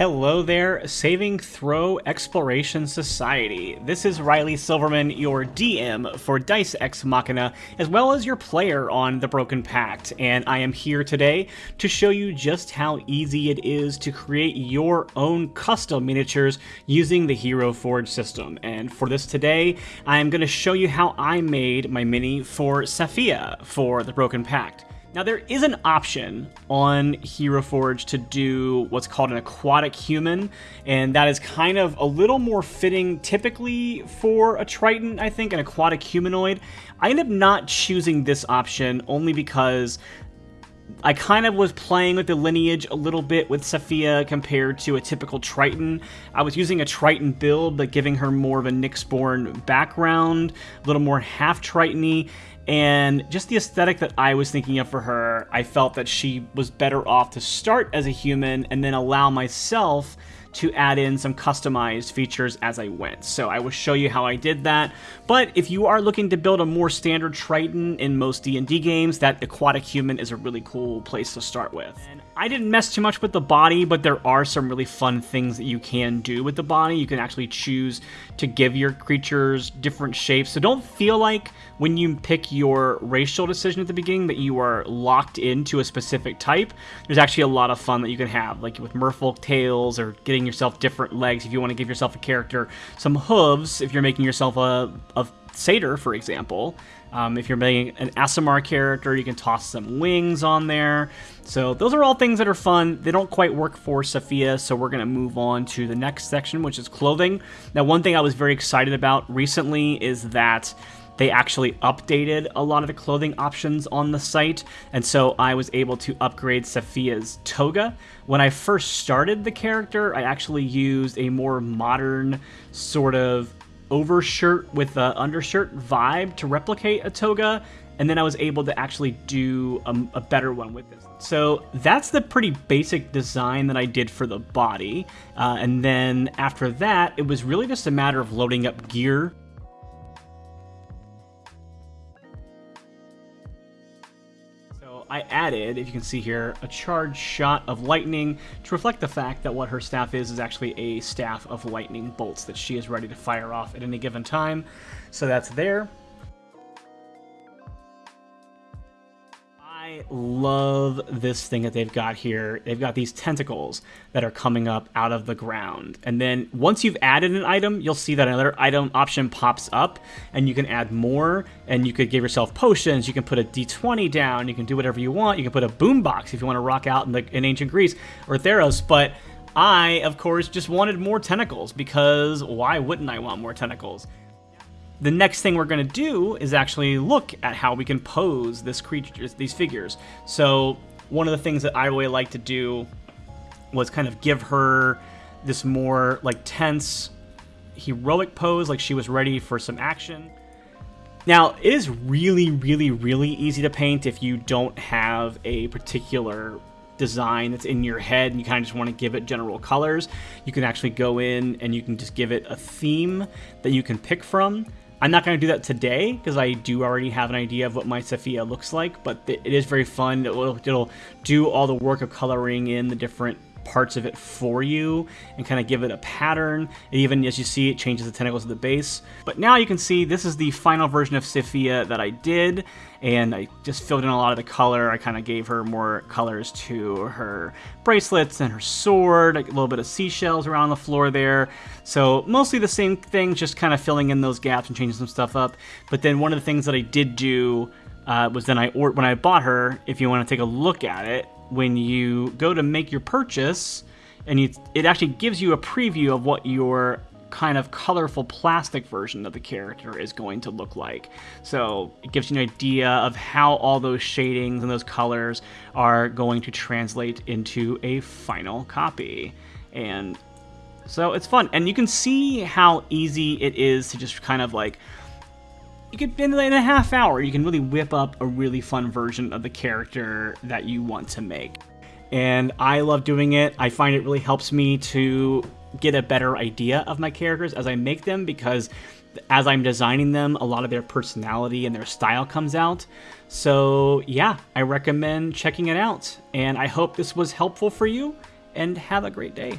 Hello there, Saving Throw Exploration Society. This is Riley Silverman, your DM for Dice Ex Machina, as well as your player on The Broken Pact, and I am here today to show you just how easy it is to create your own custom miniatures using the Hero Forge system. And for this today, I am going to show you how I made my mini for Safiya for The Broken Pact. Now, there is an option on Hero Forge to do what's called an aquatic human, and that is kind of a little more fitting typically for a Triton, I think, an aquatic humanoid. I end up not choosing this option only because I kind of was playing with the lineage a little bit with Safiya compared to a typical Triton. I was using a Triton build, but giving her more of a Nyxborn background, a little more half Tritony, and just the aesthetic that I was thinking of for her, I felt that she was better off to start as a human and then allow myself to add in some customized features as I went. So I will show you how I did that. But if you are looking to build a more standard Triton in most D&D games, that aquatic human is a really cool place to start with. And I didn't mess too much with the body, but there are some really fun things that you can do with the body. You can actually choose to give your creatures different shapes. So don't feel like when you pick your racial decision at the beginning that you are locked into a specific type. There's actually a lot of fun that you can have, like with merfolk tails or getting yourself different legs if you want to give yourself a character some hooves if you're making yourself a, a satyr, for example. Um, if you're making an Aasimar character, you can toss some wings on there. So those are all things that are fun. They don't quite work for Safiya, so we're going to move on to the next section, which is clothing. Now, one thing I was very excited about recently is that they actually updated a lot of the clothing options on the site, and so I was able to upgrade Safiya's toga. When I first started the character, I actually used a more modern sort of overshirt with the undershirt vibe to replicate a toga, and then I was able to actually do a, a, better one with this. So that's the pretty basic design that I did for the body, uh, and then after that, it was really just a matter of loading up gear I added, if you can see here, a charged shot of lightning to reflect the fact that what her staff is is actually a staff of lightning bolts that she is ready to fire off at any given time. So that's there. Love this thing that they've got here. They've got these tentacles that are coming up out of the ground. And then once you've added an item, you'll see that another item option pops up and you can add more and you could give yourself potions. You can put a d20 down. You can do whatever you want. You can put a boombox if you want to rock out in, the, in ancient Greece or Theros. But I, of course, just wanted more tentacles because why wouldn't I want more tentacles? The next thing we're going to do is actually look at how we can pose this creature, these figures. So one of the things that I really like to do was kind of give her this more like tense, heroic pose, like she was ready for some action. Now, it is really, really, really easy to paint if you don't have a particular design that's in your head and you kind of just want to give it general colors. You can actually go in and you can just give it a theme that you can pick from. I'm not going to do that today because I do already have an idea of what my Safiya looks like, but it is very fun. It'll, it'll do all the work of coloring in the different parts of it for you and kind of give it a pattern. And even as you see, it changes the tentacles of the base. But now you can see this is the final version of Safiya that I did, and I just filled in a lot of the color. I kind of gave her more colors to her bracelets and her sword, a little bit of seashells around the floor there. So mostly the same thing, just kind of filling in those gaps and changing some stuff up. But then one of the things that I did do uh, was then I or when I bought her, if you want to take a look at it, when you go to make your purchase, and you, it actually gives you a preview of what your kind of colorful plastic version of the character is going to look like. So it gives you an idea of how all those shadings and those colors are going to translate into a final copy. And so it's fun. And you can see how easy it is to just kind of like you could in a half hour you can really whip up a really fun version of the character that you want to make. And i love doing it. I find it really helps me to get a better idea of my characters as i make them because as i'm designing them a lot of their personality and their style comes out. So yeah i recommend checking it out. And i hope this was helpful for you and have a great day